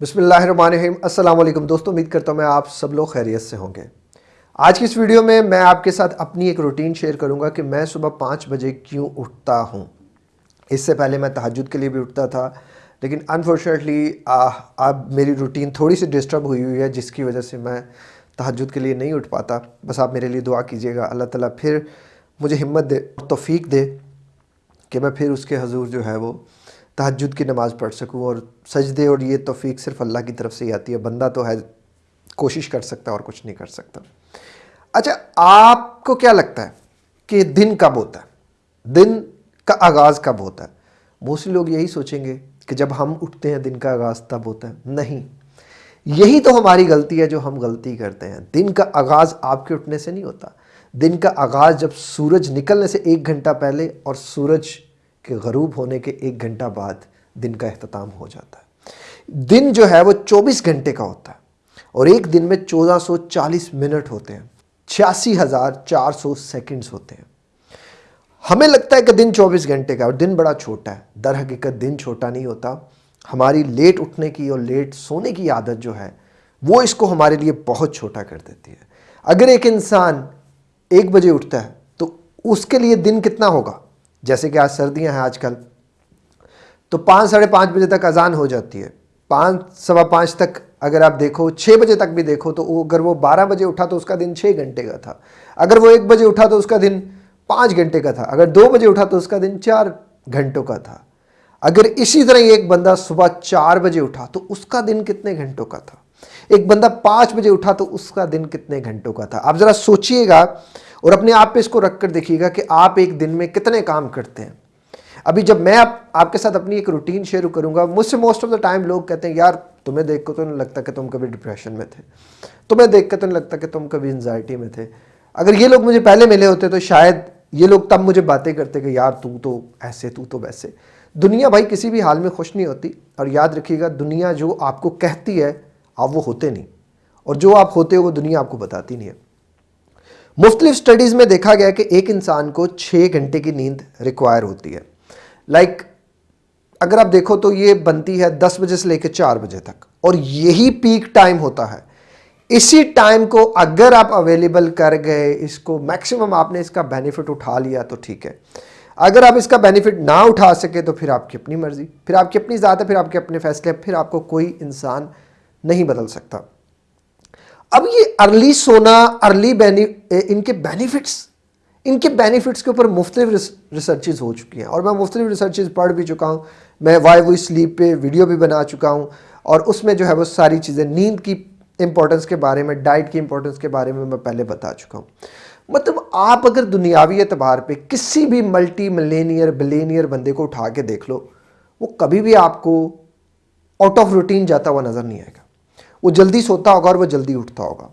अस्सलाम वालेकुम दोस्तों, उम्मीद करता हूँ मैं आप सब लोग खैरियत से होंगे। आज की इस वीडियो में मैं आपके साथ अपनी एक रूटीन शेयर करूँगा कि मैं सुबह पाँच बजे क्यों उठता हूँ। इससे पहले मैं तहजद के लिए भी उठता था, लेकिन अनफॉर्चुनेटली अब मेरी रूटीन थोड़ी सी डिस्टर्ब हुई हुई है, जिसकी वजह से मैं तहजद के लिए नहीं उठ पाता। बस आप मेरे लिए दुआ कीजिएगा, अल्लाह ताला फिर मुझे हिम्मत दे तोफ़ीक दे कि मैं फिर उसके हजूर जो है वो तहजद की नमाज़ पढ़ सकूँ और सजदे और ये तोफ़ी सिर्फ़ अल्लाह की तरफ़ से ही आती है। बंदा तो है, कोशिश कर सकता है और कुछ नहीं कर सकता। अच्छा आपको क्या लगता है कि दिन कब होता है? दिन का आगाज़ कब होता है? मोस्टली लोग यही सोचेंगे कि जब हम उठते हैं, दिन का आगाज़ तब होता है। नहीं। यही तो हमारी गलती है जो हम गलती करते हैं। दिन का आगाज़ आपके उठने से नहीं होता। दिन का आगाज़ जब सूरज निकलने से एक घंटा पहले और सूरज कि गरूब होने के एक घंटा बाद दिन का अख्ताम हो जाता है। दिन जो है वो 24 घंटे का होता है और एक दिन में 1440 मिनट होते हैं। छियासी हज़ार चार सौ सेकेंड्स होते हैं। हमें लगता है कि दिन 24 घंटे का और दिन बड़ा छोटा है। दर हकीकत दिन छोटा नहीं होता। हमारी लेट उठने की और लेट सोने की आदत जो है, वो इसको हमारे लिए बहुत छोटा कर देती है। अगर एक इंसान एक बजे उठता है तो उसके लिए दिन कितना होगा? जैसे कि आज सर्दियाँ हैं आजकल तो पाँच, साढ़े पाँच बजे तक अजान हो जाती है। पाँच, सवा पाँच तक अगर आप देखो छः बजे तक भी देखो तो अगर वो बारह बजे उठा तो उसका दिन छः घंटे का था। अगर वो एक बजे उठा तो उसका दिन पाँच घंटे का था। अगर दो बजे उठा तो उसका दिन चार घंटों का था। अगर इसी तरह एक बंदा सुबह चार बजे उठा तो उसका दिन कितने घंटों का था? एक बंदा पाँच बजे उठा तो उसका दिन कितने घंटों का था? आप ज़रा सोचिएगा और अपने आप पे इसको रख कर देखिएगा कि आप एक दिन में कितने काम करते हैं। अभी जब मैं आप, आपके साथ अपनी एक रूटीन शेयर करूँगा मुझसे मोस्ट ऑफ़ द टाइम लोग कहते हैं यार तुम्हें देख कर तो नहीं लगता कि तुम कभी डिप्रेशन में थे? तुम्हें देख कर तो नहीं लगता कि तुम कभी एनजाइटी में थे? अगर ये लोग मुझे पहले मिले होते तो शायद ये लोग तब मुझे बातें करते कि यार तू तो ऐसे तू तो वैसे। दुनिया भाई किसी भी हाल में खुश नहीं होती और याद रखिएगा दुनिया जो आपको कहती है आप वो होते नहीं। और जो आप होते हो वो दुनिया आपको बताती नहीं है। मुख्तलिफ़ स्टडीज़ में देखा गया कि एक इंसान को छः घंटे की नींद रिक्वायर होती है। लाइक like, अगर आप देखो तो ये बनती है दस बजे से लेकर चार बजे तक। और यही पीक टाइम होता है। इसी टाइम को अगर आप अवेलेबल कर गए इसको मैक्सिमम आपने इसका बेनिफिट उठा लिया तो ठीक है। अगर आप इसका बेनिफिट ना उठा सके तो फिर आपकी अपनी मर्ज़ी। फिर आपकी अपनी ज़ात है फिर आपके अपने फैसले फिर आपको कोई इंसान नहीं बदल सकता। अब ये अर्ली सोना अर्ली बेनि इनके बेनिफिट्स इनके बेनिफिट्स के ऊपर मुख्तलिफ़ रिसर्चेज हो चुकी हैं। और मैं मुख्तलिफ़ रिसर्चेज पढ़ भी चुका हूँ, मैं वाई वो स्लीप पे वीडियो भी बना चुका हूँ, और उसमें जो है वो सारी चीज़ें, नींद की इंपॉर्टेंस के बारे में डाइट की इंपॉर्टेंस के बारे में मैं पहले बता चुका हूँ। मतलब आप अगर दुनियावी एतबार पे किसी भी मल्टी मिलेनियर बिलेनियर बंदे को उठा के देख लो, वो कभी भी आपको आउट ऑफ़ रूटीन जाता हुआ नज़र नहीं आएगा। वो जल्दी सोता होगा और वो जल्दी उठता होगा।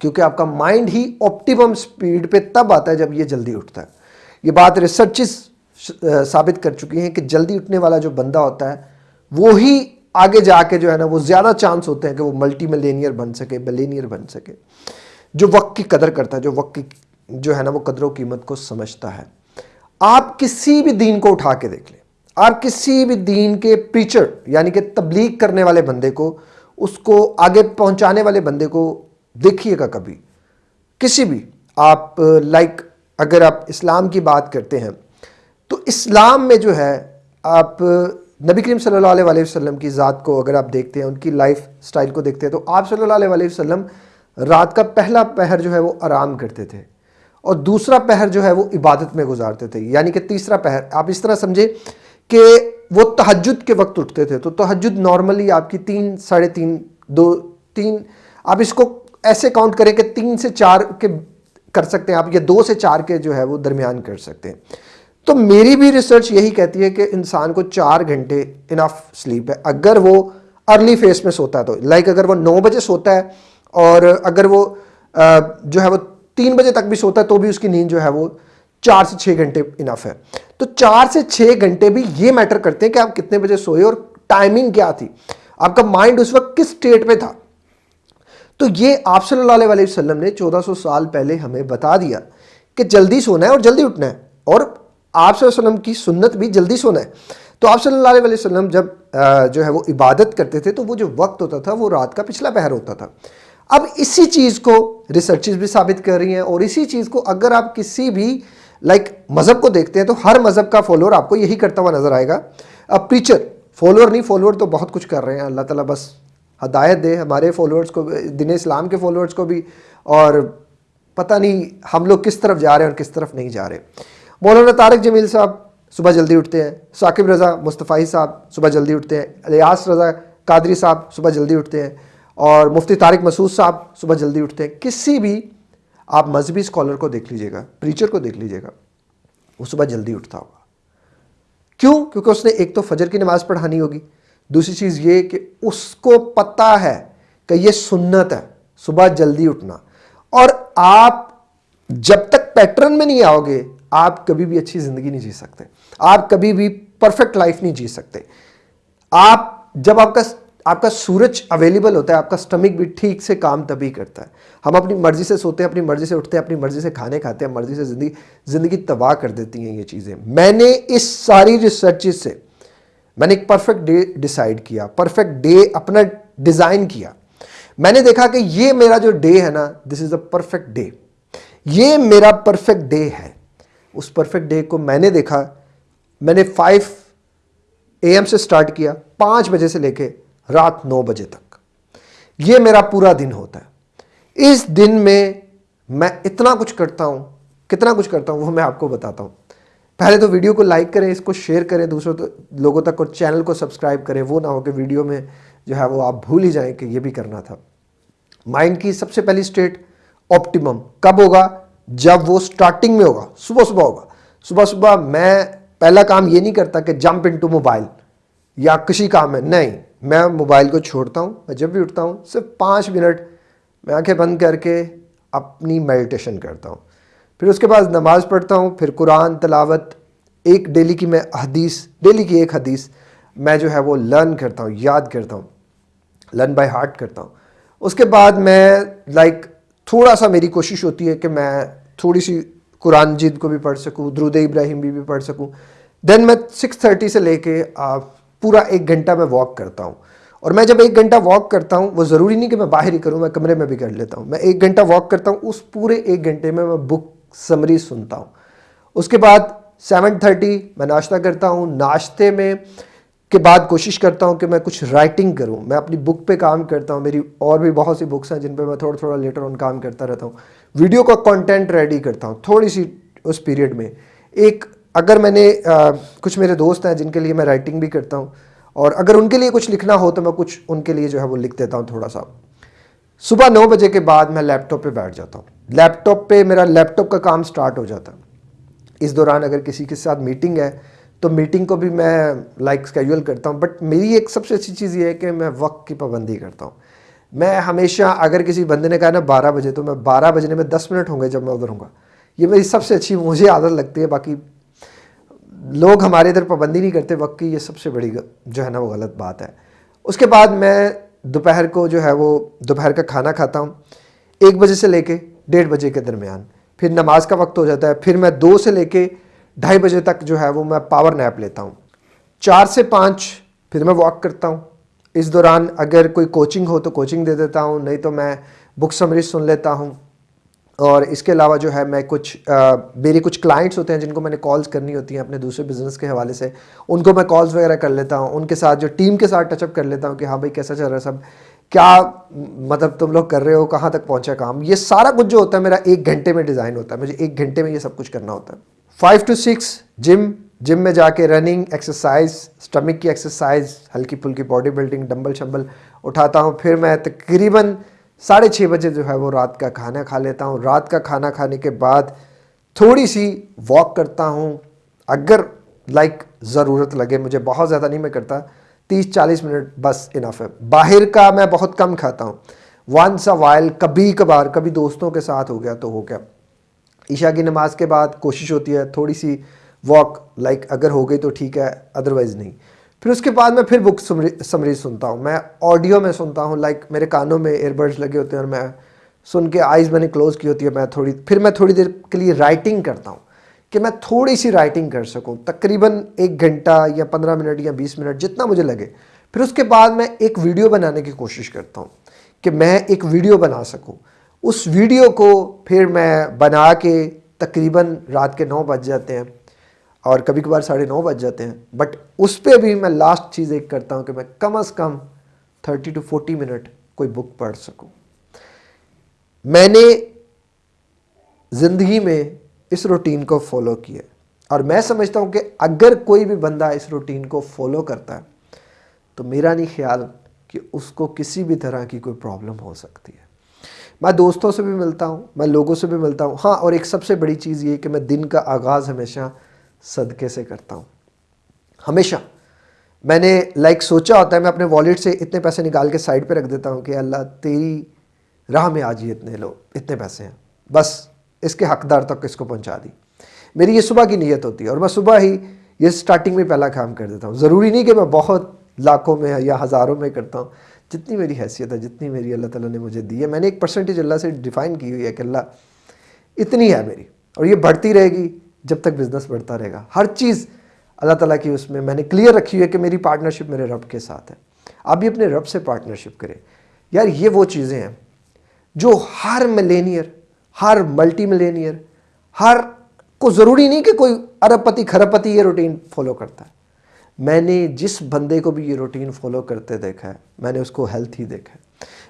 क्योंकि आपका माइंड ही ऑप्टिमम स्पीड पे तब आता है जब ये जल्दी उठता है। ये बात रिसर्चेस साबित कर चुकी हैं कि जल्दी उठने वाला जो बंदा होता है, वो ही आगे जाके जो है ना, वो ज़्यादा चांस होते हैं कि वो मल्टी मिलेनियर बन सके मिलेनियर बन सके। जो वक्त की कदर करता है, जो वक्त की, जो है ना, वो कदरों कीमत को समझता है। आप किसी भी दीन को उठा के देख लें। आप किसी भी दीन के प्रीचर यानी कि तबलीग करने वाले बंदे को उसको आगे पहुँचाने वाले बंदे को देखिएगा कभी। किसी भी, आप लाइक अगर आप इस्लाम की बात करते हैं तो इस्लाम में जो है, आप, नबी करीम सल्लल्लाहु अलैहि वसल्लम की ज़ात को अगर आप देखते हैं, उनकी लाइफ स्टाइल को देखते हैं तो आप सल्लल्लाहु अलैहि वसल्लम रात का पहला पहर जो है वो आराम करते थे और दूसरा पहर जो है वो इबादत में गुजारते थे। यानी कि तीसरा पहर, आप इस तरह समझे कि वो तहजद के वक्त उठते थे तो तहजद नॉर्मली आपकी तीन, साढ़े तीन, दो, तीन, आप इसको ऐसे काउंट करें कि तीन से चार के कर सकते हैं, आप या दो से चार के जो है वो दरमियान कर सकते हैं। तो मेरी भी रिसर्च यही कहती है कि इंसान को चार घंटे इनफ स्लीप है। अगर वो अर्ली फ़ेज़ में सोता है तो लाइक अगर वो नौ बजे सोता है और अगर वो जो है वो तीन बजे तक भी सोता है तो भी उसकी नींद जो है वो चार से छः घंटे इनफ है। तो चार से छः घंटे भी ये मैटर करते हैं कि आप कितने बजे सोए और टाइमिंग क्या थी। आपका माइंड उस वक्त किस स्टेट पे था? तो ये आप सल्लल्लाहु अलैहि वसल्लम ने 1400 साल पहले हमें बता दिया कि जल्दी सोना है और जल्दी उठना है। और आप वसल्लम की सुन्नत भी जल्दी सोना है। तो आप सल्लल्लाहु अलैहि वसल्लम जब जो है वो इबादत करते थे तो वो जो वक्त होता था, वो रात का पिछला पहर होता था। अब इसी चीज़ को रिसर्चेज भी साबित कर रही हैं और इसी चीज़ को अगर आप किसी भी लाइक मज़हब को देखते हैं तो हर मज़हब का फॉलोअर आपको यही करता हुआ नज़र आएगा। अब प्रीचर फॉलोअर नहीं फॉलोअर तो बहुत कुछ कर रहे हैं। अल्लाह ताला बस हदायत दे हमारे फॉलोअर्स को, दिन इस्लाम के फॉलोअर्स को भी। और पता नहीं हम लोग किस तरफ़ जा रहे हैं और किस तरफ़ नहीं जा रहे। मौलाना तारक जमील साहब सुबह जल्दी उठते हैं। साकिब रज़ा मुस्तफ़ाई साहब सुबह जल्दी उठते हैं। अलियास रज़ा कादरी साहब सुबह जल्दी उठते हैं। और मुफ्ती तारिक मसूद साहब सुबह जल्दी उठते हैं। किसी भी आप मजहबी स्कॉलर को देख लीजिएगा, प्रीचर को देख लीजिएगा वो सुबह जल्दी उठता होगा। क्यों? क्योंकि उसने एक तो फजर की नमाज़ पढ़ानी होगी। दूसरी चीज़ ये कि उसको पता है कि ये सुन्नत है, सुबह जल्दी उठना। और आप जब तक पैटर्न में नहीं आओगे, आप कभी भी अच्छी ज़िंदगी नहीं जी सकते। आप कभी भी परफेक्ट लाइफ नहीं जी सकते। आप, जब आपका आपका सूरज अवेलेबल होता है, आपका स्टमक भी ठीक से काम तभी करता है। हम अपनी मर्ज़ी से सोते हैं, अपनी मर्ज़ी से उठते हैं, अपनी मर्ज़ी से खाने खाते हैं, मर्ज़ी से ज़िंदगी ज़िंदगी तबाह कर देती हैं ये चीज़ें। मैंने इस सारी रिसर्च से, मैंने एक परफेक्ट डे डिसाइड किया परफेक्ट डे अपना डिज़ाइन किया। मैंने देखा कि ये मेरा जो डे है ना this is a perfect day ये मेरा परफेक्ट डे है। उस परफेक्ट डे को मैंने देखा, मैंने फाइव ए से स्टार्ट किया, पाँच बजे से लेके रात नौ बजे तक। ये मेरा पूरा दिन होता है। इस दिन में मैं इतना कुछ करता हूँ, कितना कुछ करता हूँ, वो मैं आपको बताता हूँ। पहले तो वीडियो को लाइक करें, इसको शेयर करें, दूसरों तो लोगों तक और चैनल को सब्सक्राइब करें, वो ना हो कि वीडियो में जो है वो आप भूल ही जाएँ कि ये भी करना था। माइंड की सबसे पहली स्टेट ऑप्टिमम कब होगा? जब वो स्टार्टिंग में होगा, सुबह सुबह होगा। सुबह सुबह मैं, पहला काम ये नहीं करता कि जंप इनटू मोबाइल या किसी काम में, नहीं। मैं मोबाइल को छोड़ता हूँ मैं जब भी उठता हूँ सिर्फ़ पाँच मिनट मैं आँखें बंद करके अपनी मेडिटेशन करता हूँ। फिर उसके बाद नमाज़ पढ़ता हूँ फिर कुरान तलावत एक डेली की मैं हदीस डेली की एक हदीस मैं जो है वो लर्न करता हूँ याद करता हूँ लर्न बाय हार्ट करता हूँ। उसके बाद मैं लाइक थोड़ा सा मेरी कोशिश होती है कि मैं थोड़ी सी कुरान जिद को भी पढ़ सकूँ द्रुद इब्राहिम भी, भी पढ़ सकूँ। देन मैं सिक्स थर्टी से लेके पूरा एक घंटा मैं वॉक करता हूँ। और मैं जब एक घंटा वॉक करता हूँ, वो ज़रूरी नहीं कि मैं बाहर ही करूँ, मैं कमरे में भी कर लेता हूँ। मैं एक घंटा वॉक करता हूँ, उस पूरे एक घंटे में मैं बुक समरी सुनता हूँ। उसके बाद सेवन थर्टी मैं नाश्ता करता हूँ। नाश्ते में के बाद कोशिश करता हूँ कि मैं कुछ राइटिंग करूँ। मैं अपनी बुक पे काम करता हूँ। मेरी और भी बहुत सी बुक्स हैं जिन पे मैं थोड़ा थोड़ा लेटर ऑन काम करता रहता हूँ। वीडियो का कंटेंट रेडी करता हूँ थोड़ी सी उस पीरियड में। एक अगर मैंने आ, कुछ मेरे दोस्त हैं जिनके लिए मैं राइटिंग भी करता हूँ और अगर उनके लिए कुछ लिखना हो तो मैं कुछ उनके लिए जो है वो लिख देता हूँ थोड़ा सा। सुबह नौ बजे के बाद मैं लैपटॉप पे बैठ जाता हूँ। लैपटॉप पे मेरा लैपटॉप का काम स्टार्ट हो जाता है। इस दौरान अगर किसी के साथ मीटिंग है तो मीटिंग को भी मैं लाइक स्केड्यूल करता हूँ बट मेरी एक सबसे अच्छी चीज़ ये है कि मैं वक्त की पाबंदी करता हूँ। मैं हमेशा अगर किसी बंदे ने कहा ना बारह बजे तो मैं बारह बजने में दस मिनट होंगे जब मैं उधर हूँ ये मेरी सबसे अच्छी मुझे आदत लगती है बाकी लोग हमारे इधर पाबंदी नहीं करते, वक्त की ये सबसे बड़ी जो है ना, वो गलत बात है। उसके बाद मैं दोपहर को जो है वो, दोपहर का खाना खाता हूँ। एक बजे से लेके डेढ़ बजे के दरमियान। फिर नमाज़ का वक्त हो जाता है। फिर मैं दो से लेके ढाई बजे तक जो है वो मैं पावर नैप लेता हूँ। चार से पाँच फिर मैं वॉक करता हूँ। इस दौरान अगर कोई कोचिंग हो तो कोचिंग दे देता हूँ, नहीं तो मैं बुक समरी सुन लेता हूँ। और इसके अलावा जो है मैं कुछ आ, मेरे कुछ क्लाइंट्स होते हैं जिनको मैंने कॉल्स करनी होती हैं अपने दूसरे बिज़नेस के हवाले से उनको मैं कॉल्स वगैरह कर लेता हूँ उनके साथ जो टीम के साथ टचअप कर लेता हूँ कि हाँ भाई कैसा चल रहा है सब? क्या मतलब तुम लोग कर रहे हो? कहाँ तक पहुँचा काम? ये सारा कुछ जो होता है मेरा एक घंटे में डिज़ाइन होता है। मुझे एक घंटे में ये सब कुछ करना होता है। Five to six gym gym में जाके रनिंग एक्सरसाइज स्टमक की एक्सरसाइज हल्की फुल्की बॉडी बिल्डिंग डम्बल शम्बल उठाता हूँ। फिर मैं तकरीबन साढ़े छः बजे जो है वो रात का खाना खा लेता हूँ। रात का खाना खाने के बाद थोड़ी सी वॉक करता हूँ। अगर लाइक ज़रूरत लगे मुझे, बहुत ज़्यादा नहीं मैं करता। तीस चालीस मिनट बस इनफ है। बाहर का मैं बहुत कम खाता हूँ। वंस अ वाइल कभी कभार कभी दोस्तों के साथ हो गया तो हो गया। ईशा की नमाज़ के बाद कोशिश होती है थोड़ी सी वॉक लाइक अगर हो गई तो ठीक है अदरवाइज़ नहीं। फिर उसके बाद मैं फिर बुक समरी सुनता हूँ। मैं ऑडियो में सुनता हूँ लाइक मेरे कानों में एयरबड्स लगे होते हैं और मैं सुन के आइज़ मैंने क्लोज़ की होती है, मैं थोड़ी, फिर मैं थोड़ी देर के लिए राइटिंग करता हूँ कि मैं थोड़ी सी राइटिंग कर सकूँ। तकरीबन एक घंटा या पंद्रह मिनट या बीस मिनट जितना मुझे लगे। फिर उसके बाद मैं एक वीडियो बनाने की कोशिश करता हूँ कि मैं एक वीडियो बना सकूँ। उस वीडियो को फिर मैं बना के तकरीबन रात के नौ बज जाते हैं। और कभी कभार साढ़े नौ बज जाते हैं। बट उस पर भी मैं लास्ट चीज़ एक करता हूँ कि मैं कम अज़ कम थर्टी टू फोर्टी मिनट कोई बुक पढ़ सकूँ। मैंने ज़िंदगी में इस रूटीन को फॉलो किया और मैं समझता हूँ कि अगर कोई भी बंदा इस रूटीन को फॉलो करता है तो मेरा नहीं ख्याल कि उसको किसी भी तरह की कोई प्रॉब्लम हो सकती है। मैं दोस्तों से भी मिलता हूँ, मैं लोगों से भी मिलता हूँ। हाँ और एक सबसे बड़ी चीज़ ये कि मैं दिन का आगाज़ हमेशा सदक़े से करता हूँ। हमेशा। मैंने लाइक सोचा होता है, मैं अपने वॉलेट से इतने पैसे निकाल के साइड पे रख देता हूँ कि अल्लाह, तेरी राह में आज ही इतने लोग इतने पैसे हैं। बस, इसके हकदार तक इसको पहुँचा दी। मेरी ये सुबह की नीयत होती है और मैं सुबह ही ये स्टार्टिंग में पहला काम कर देता हूँ। ज़रूरी नहीं कि मैं बहुत लाखों में या हज़ारों में करता हूँ। जितनी मेरी हैसियत है, जितनी मेरी अल्लाह ताला ने मुझे दी है, मैंने एक परसेंटेज अल्लाह से डिफ़ाइन की हुई है कि अल्लाह, इतनी है मेरी और ये बढ़ती रहेगी। जब तक बिज़नेस बढ़ता रहेगा। हर चीज़ अल्लाह ताला की उसमें मैंने क्लियर रखी है कि मेरी पार्टनरशिप मेरे रब के साथ है। आप भी अपने रब से पार्टनरशिप करें। यार, ये वो चीज़ें हैं जो हर मिलेनियर हर मल्टी मिलेनियर हर को ज़रूरी नहीं कि कोई अरबपति, खरबपति ये रूटीन फॉलो करता है। मैंने जिस बंदे को भी ये रूटीन फॉलो करते देखा है, मैंने उसको हेल्थी देखा है,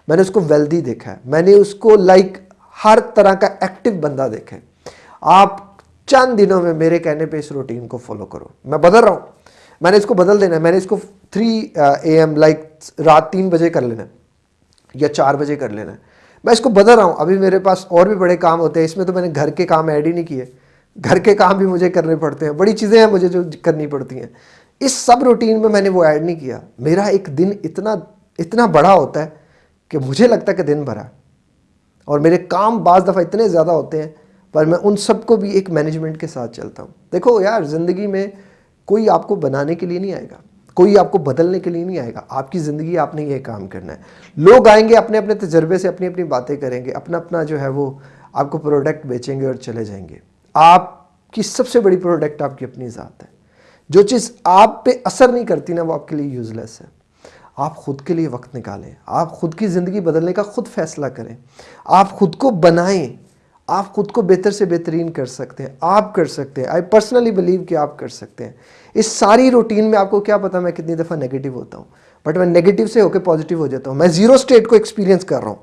मैंने उसको वेल्दी देखा है, मैंने उसको लाइक हर तरह का एक्टिव बंदा देखा है। आप चंद दिनों में मेरे कहने पे इस रूटीन को फॉलो करो। मैं बदल रहा हूँ। मैंने इसको बदल देना है। मैंने इसको थ्री ए एम लाइक रात तीन बजे कर लेना है या चार बजे कर लेना है। मैं इसको बदल रहा हूँ। अभी मेरे पास और भी बड़े काम होते हैं। इसमें तो मैंने घर के काम ऐड ही नहीं किए। घर के काम भी मुझे करने पड़ते हैं। बड़ी चीज़ें हैं मुझे जो करनी पड़ती हैं। इस सब रूटीन में मैंने वो ऐड नहीं किया। मेरा एक दिन इतना इतना बड़ा होता है कि मुझे लगता है कि दिन भरा और मेरे काम बाज़ दफ़ा इतने ज़्यादा होते हैं पर मैं उन सबको भी एक मैनेजमेंट के साथ चलता हूँ। देखो यार, ज़िंदगी में कोई आपको बनाने के लिए नहीं आएगा, कोई आपको बदलने के लिए नहीं आएगा। आपकी ज़िंदगी आपने ये काम करना है। लोग आएँगे अपने अपने तजर्बे से अपनी अपनी बातें करेंगे अपना अपना जो है वो आपको प्रोडक्ट बेचेंगे और चले जाएँगे। आपकी सबसे बड़ी प्रोडक्ट आपकी अपनी ज़ात है। जो चीज़ आप पे असर नहीं करती ना, वो आपके लिए यूज़लेस है। आप खुद के लिए वक्त निकालें। आप खुद की ज़िंदगी बदलने का खुद फैसला करें। आप खुद को बनाएँ। आप खुद को बेहतर से बेहतरीन कर सकते हैं, आप कर सकते हैं। आई पर्सनली बिलीव कि आप कर सकते हैं। इस सारी रूटीन में आपको क्या पता मैं कितनी दफ़ा नेगेटिव होता हूँ? बट मैं नेगेटिव से होकर पॉजिटिव हो जाता हूँ। मैं ज़ीरो स्टेट को एक्सपीरियंस कर रहा हूँ।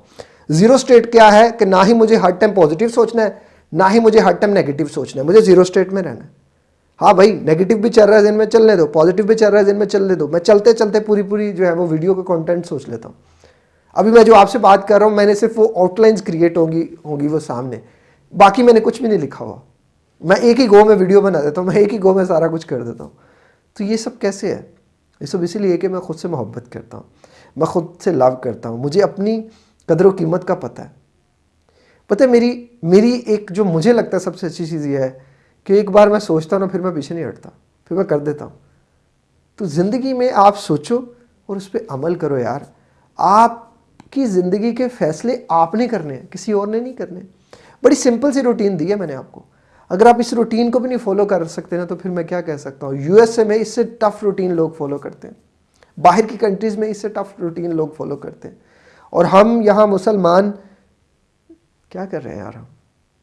ज़ीरो स्टेट क्या है कि ना ही मुझे हर टाइम पॉजिटिव सोचना है, ना ही मुझे हर टाइम नेगेटिव सोचना है। मुझे ज़ीरो स्टेट में रहना है। हाँ भाई नेगेटिव भी चल रहा है दिन में, चलने दो। पॉजिटिव भी चल रहा है दिन में, चलने दो। मैं चलते चलते पूरी पूरी जो है वो वीडियो का कंटेंट सोच लेता हूँ। अभी मैं जो आपसे बात कर रहा हूँ, मैंने सिर्फ़ वो आउटलाइंस क्रिएट होंगी होंगी वो सामने। बाकी मैंने कुछ भी नहीं लिखा हुआ। मैं एक ही गो में वीडियो बना देता हूँ, मैं एक ही गो में सारा कुछ कर देता हूँ। तो ये सब कैसे है? ये सब इसीलिए कि मैं खुद से मोहब्बत करता हूँ, मैं खुद से लव करता हूँ। मुझे अपनी कदर कीमत का पता है। पता है, मेरी मेरी एक जो मुझे लगता है सबसे अच्छी चीज़ यह है कि एक बार मैं सोचता हूँ ना, फिर मैं पीछे नहीं हटता, फिर मैं कर देता हूँ। तो ज़िंदगी में आप सोचो और उस पर अमल करो यार। आपकी ज़िंदगी के फ़ैसले आपने करने हैं, किसी और ने नहीं करने बड़ी सिंपल सी रूटीन दी है मैंने आपको। अगर आप इस रूटीन को भी नहीं फॉलो कर सकते ना तो फिर मैं क्या कह सकता हूँ? यूएसए में इससे टफ रूटीन लोग फॉलो करते हैं। बाहर की कंट्रीज़ में इससे टफ रूटीन लोग फॉलो करते हैं। और हम यहाँ मुसलमान क्या कर रहे हैं यार हम?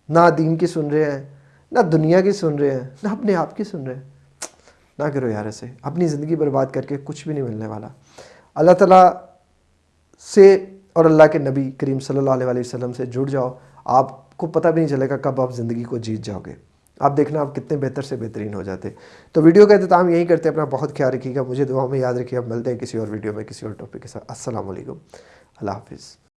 ना दीन की सुन रहे हैं, ना दुनिया की सुन रहे हैं, ना अपने आप की सुन रहे हैं। ना करो यार ऐसे। अपनी ज़िंदगी बर्बाद करके कुछ भी नहीं मिलने वाला। अल्लाह ताला से और अल्लाह के नबी करीम सल्लल्लाहु अलैहि वसल्लम से जुड़ जाओ। आपको पता भी नहीं चलेगा कब आप ज़िंदगी को जीत जाओगे। आप देखना आप कितने बेहतर से बेहतरीन हो जाते। तो वीडियो का अहतमाम यही करते हैं। अपना बहुत ख्याल रखिएगा। मुझे दुआ में याद रखिए। आप मिलते हैं किसी और वीडियो में, किसी और टॉपिक के साथ। असल अल्लाह हाफिज़।